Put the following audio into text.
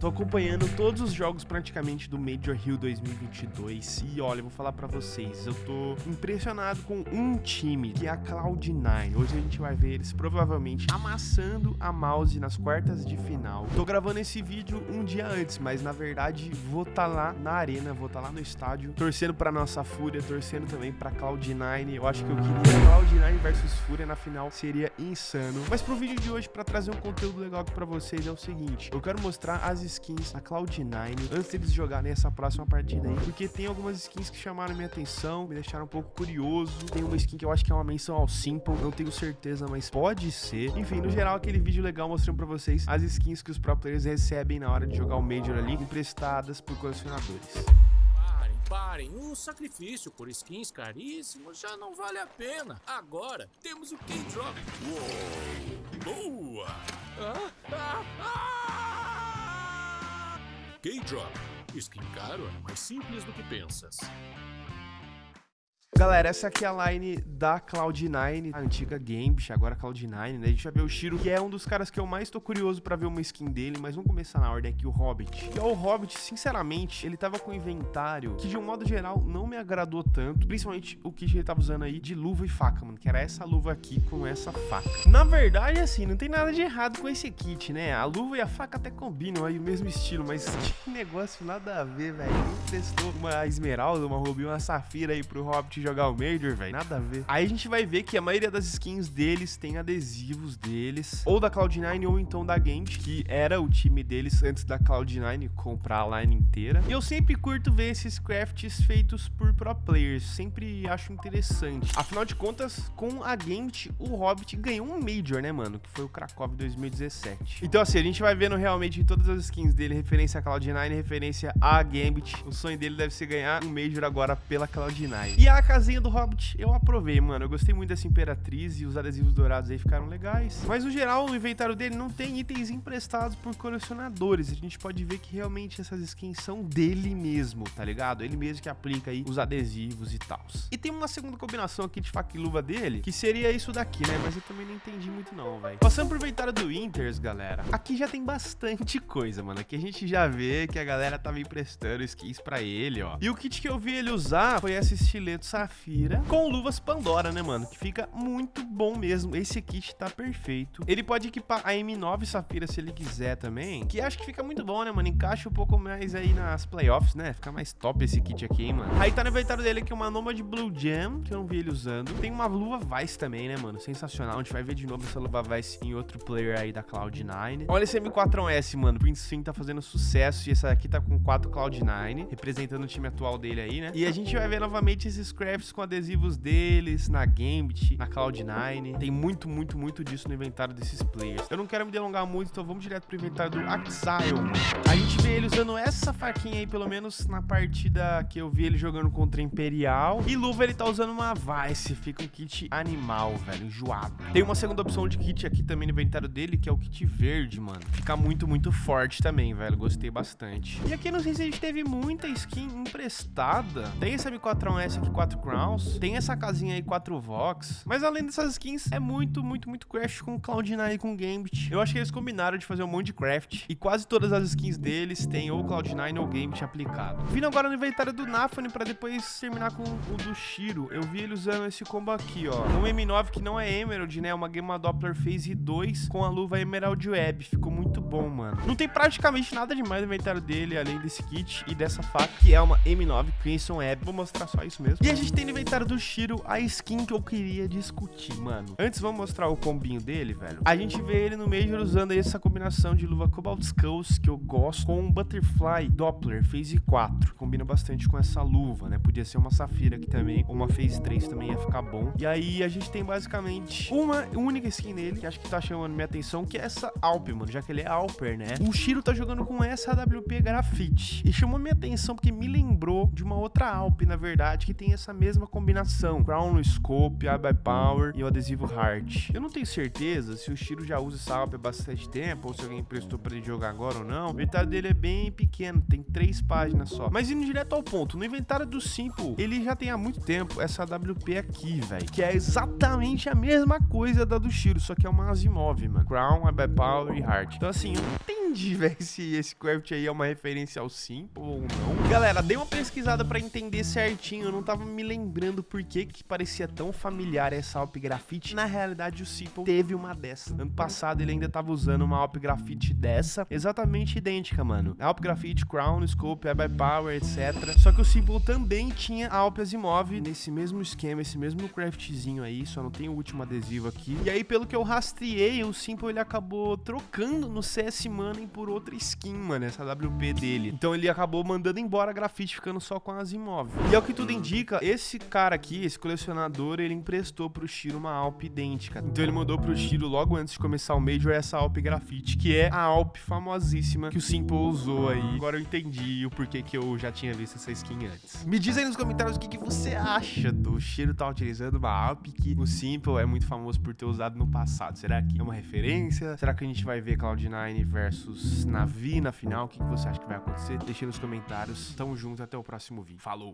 Tô acompanhando todos os jogos praticamente do Major Hill 2022 e olha, vou falar pra vocês, eu tô impressionado com um time, que é a Cloud9. Hoje a gente vai ver eles provavelmente amassando a mouse nas quartas de final. Tô gravando esse vídeo um dia antes, mas na verdade vou tá lá na arena, vou tá lá no estádio, torcendo pra nossa Fúria, torcendo também pra Cloud9. Eu acho que eu queria Cloud9 versus Fúria na final, seria insano. Mas pro vídeo de hoje, pra trazer um conteúdo legal aqui pra vocês, é o seguinte, eu quero mostrar as skins na Cloud9 antes deles jogarem essa próxima partida aí, porque tem algumas skins que chamaram minha atenção, me deixaram um pouco curioso. Tem uma skin que eu acho que é uma menção ao Simple, não tenho certeza, mas pode ser. Enfim, no geral, aquele vídeo legal mostrando pra vocês as skins que os pro players recebem na hora de jogar o Major ali, emprestadas por colecionadores. Parem, o sacrifício por skins caríssimos já não vale a pena. Agora temos o K-Drop. Uou! Boa! Ah! K-Drop. Skin caro é mais simples do que pensas. Galera, essa aqui é a line da Cloud9, a antiga Gambit, agora Cloud9, né? A gente vai ver o Shiro, que é um dos caras que eu mais tô curioso pra ver uma skin dele, mas vamos começar na ordem aqui, o Hobbit. É o Hobbit, sinceramente, ele tava com um inventário que, de um modo geral, não me agradou tanto, principalmente o kit que ele tava usando aí de luva e faca, mano, que era essa luva aqui com essa faca. Na verdade, assim, não tem nada de errado com esse kit, né? A luva e a faca até combinam aí o mesmo estilo, mas que negócio nada a ver, velho. Testou uma esmeralda, uma rubi, uma safira aí pro Hobbit jogar o Major, velho. Nada a ver. Aí a gente vai ver que a maioria das skins deles tem adesivos deles, ou da Cloud9 ou então da Gambit, que era o time deles antes da Cloud9 comprar a line inteira. E eu sempre curto ver esses crafts feitos por pro players, sempre acho interessante. Afinal de contas, com a Gambit, o Hobbit ganhou um Major, né, mano? Que foi o Krakow 2017. Então assim, a gente vai vendo realmente em todas as skins dele, referência a Cloud9, referência a Gambit. O sonho dele deve ser ganhar um Major agora pela Cloud9. E a casinha do Hobbit eu aprovei, mano. Eu gostei muito dessa Imperatriz e os adesivos dourados aí ficaram legais. Mas no geral, o inventário dele não tem itens emprestados por colecionadores. A gente pode ver que realmente essas skins são dele mesmo, tá ligado? Ele mesmo que aplica aí os adesivos e tal. E tem uma segunda combinação aqui de faca e luva dele, que seria isso daqui, né? Mas eu também não entendi muito não, velho. Passando pro inventário do Inters, galera. Aqui já tem bastante coisa, mano. Aqui a gente já vê que a galera tava emprestando skins pra ele, ó. E o kit que eu vi ele usar foi esse estileto Safira com luvas Pandora, né, mano? Que fica muito bom mesmo. Esse kit tá perfeito. Ele pode equipar a M9 Safira se ele quiser também, que acho que fica muito bom, né, mano? Encaixa um pouco mais aí nas playoffs, né? Fica mais top esse kit aqui, hein, mano? Aí tá no inventário dele aqui uma Nomad Blue Jam, que eu não vi ele usando. Tem uma luva Vice também, né, mano? Sensacional. A gente vai ver de novo essa luva Vice em outro player aí da Cloud9. Olha esse M4S, mano. Prince Swing tá fazendo sucesso e essa aqui tá com 4 Cloud9, representando o time atual dele aí, né? E a gente vai ver novamente esses crafts com adesivos deles, na Gambit, na Cloud9. Tem muito, muito, muito disso no inventário desses players. Eu não quero me delongar muito, então vamos direto pro inventário do Axile. A gente vê ele usando essa faquinha aí, pelo menos na partida que eu vi ele jogando contra Imperial. E luva ele tá usando uma Vice, fica um kit animal, velho, enjoado. Tem uma segunda opção de kit aqui também no inventário dele, que é o kit verde, mano. Fica muito, muito forte também, velho, gostei bastante. E aqui a gente teve muita skin emprestada. Tem esse M4S aqui, 4 Tem essa casinha aí 4 Vox. Mas além dessas skins, é muito, muito, muito craft com Cloud9 e com Gambit. Eu acho que eles combinaram de fazer um monte de craft. E quase todas as skins deles têm ou Cloud9 ou Gambit aplicado. Vindo agora no inventário do Nafane pra depois terminar com o do Shiro. Eu vi ele usando esse combo aqui, ó. Um M9 que não é Emerald, né? É uma Gamma Doppler Phase 2 com a luva Emerald Web. Ficou muito bom, mano. Não tem praticamente nada demais no inventário dele, além desse kit e dessa faca, que é uma M9 Crimson Web. Vou mostrar só isso mesmo. E a gente tem no inventário do Shiro a skin que eu queria discutir, mano. Antes, vamos mostrar o combinho dele, velho. A gente vê ele no Major usando essa combinação de luva Cobalt Skulls, que eu gosto, com um Butterfly Doppler Phase 4. Combina bastante com essa luva, né? Podia ser uma Safira aqui também, ou uma Phase 3 também ia ficar bom. E aí, a gente tem basicamente uma única skin nele, que acho que tá chamando minha atenção, que é essa Alp, mano, já que ele é Né? O Shiro tá jogando com essa AWP Graffiti. E chamou minha atenção porque me lembrou de uma outra Alp, na verdade, que tem essa mesma combinação. Crown no scope, eye by power e o adesivo heart. Eu não tenho certeza se o Shiro já usa essa AWP há bastante tempo ou se alguém emprestou pra ele jogar agora ou não. O inventário dele é bem pequeno, tem três páginas só. Mas indo direto ao ponto, no inventário do Simple, ele já tem há muito tempo essa AWP aqui, velho, que é exatamente a mesma coisa da do Shiro, só que é uma Asimov, mano. Crown, eye by power e heart. Então assim, eu não tenho entende, velho, se esse craft aí é uma referência ao Simple ou não. Galera, dei uma pesquisada pra entender certinho, eu não tava me lembrando por que que parecia tão familiar essa Alp Graffiti. Na realidade, o Simple teve uma dessa. Ano passado ele ainda tava usando uma Alp Graffiti dessa, exatamente idêntica, mano. Alp Graffiti, Crown, Scope, by Power, etc. Só que o Simple também tinha a Alp Asimov nesse mesmo esquema, esse mesmo craftzinho aí, só não tem o último adesivo aqui. E aí, pelo que eu rastreei, o Simple ele acabou trocando no CS Money por outra skin, mano, essa WP dele. Então ele acabou mandando embora a grafite, ficando só com as imóveis. E é o que tudo indica, esse cara aqui, esse colecionador, ele emprestou pro Shiro uma Alp idêntica. Então ele mandou pro Shiro logo antes de começar o Major essa Alp grafite, que é a Alp famosíssima que o Simple usou aí. Agora eu entendi o porquê que eu já tinha visto essa skin antes. Me diz aí nos comentários o que, que você acha do Shiro tá utilizando uma Alp que o Simple é muito famoso por ter usado no passado. Será que é uma referência? Será que a gente vai ver Cloud9 versus Navi na final? O que, que você acha que vai acontecer? Deixe nos comentários. Tamo junto, até o próximo vídeo. Falou!